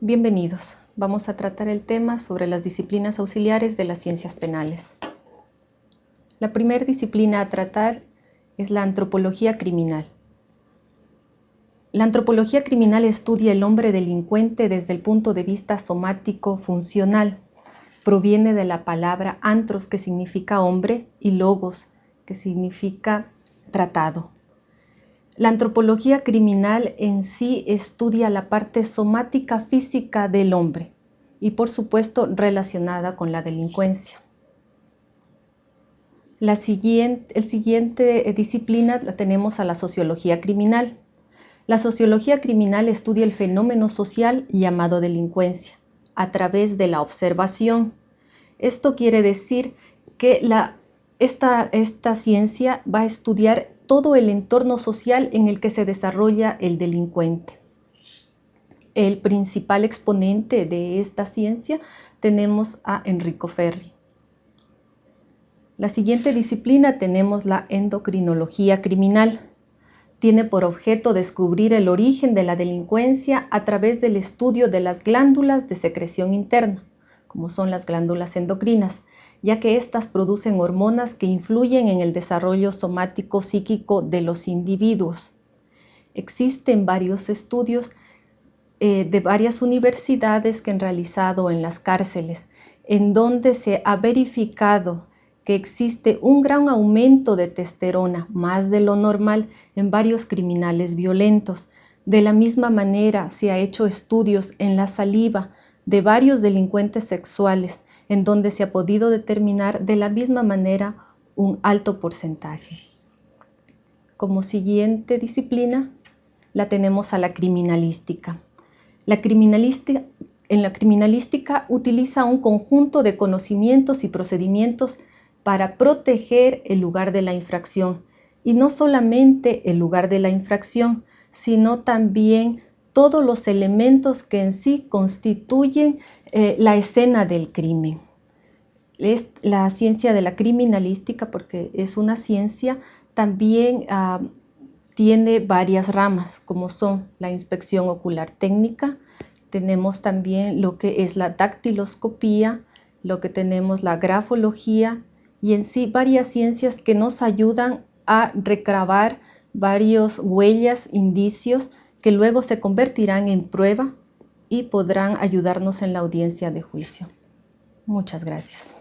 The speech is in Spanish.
Bienvenidos. Vamos a tratar el tema sobre las disciplinas auxiliares de las ciencias penales. La primera disciplina a tratar es la antropología criminal. La antropología criminal estudia el hombre delincuente desde el punto de vista somático funcional. Proviene de la palabra antros, que significa hombre, y logos, que significa tratado. La antropología criminal en sí estudia la parte somática física del hombre y por supuesto relacionada con la delincuencia. La siguiente, el siguiente disciplina la tenemos a la sociología criminal. La sociología criminal estudia el fenómeno social llamado delincuencia a través de la observación. Esto quiere decir que la, esta, ciencia va a estudiar todo el entorno social en el que se desarrolla el delincuente. El principal exponente de esta ciencia tenemos a Enrico Ferri. La siguiente disciplina tenemos la endocrinología criminal. Tiene por objeto descubrir el origen de la delincuencia a través del estudio de las glándulas de secreción interna, como son las glándulas endocrinas, ya que éstas producen hormonas que influyen en el desarrollo somático psíquico de los individuos. Existen varios estudios eh, de varias universidades que han realizado en las cárceles, en donde se ha verificado que existe un gran aumento de testosterona, más de lo normal, en varios criminales violentos. De la misma manera, se ha hecho estudios en la saliva de varios delincuentes sexuales en donde se ha podido determinar de la misma manera un alto porcentaje. Como siguiente disciplina la tenemos a la criminalística. La criminalística en la criminalística utiliza un conjunto de conocimientos y procedimientos para proteger el lugar de la infracción y no solamente el lugar de la infracción, sino también todos los elementos que en sí constituyen eh, la escena del crimen. Es la ciencia de la criminalística, porque es una ciencia, también ah, tiene varias ramas, como son la inspección ocular técnica, tenemos también lo que es la dactiloscopía, lo que tenemos la grafología y en sí varias ciencias que nos ayudan a recabar varios huellas, indicios que luego se convertirán en prueba y podrán ayudarnos en la audiencia de juicio. Muchas gracias.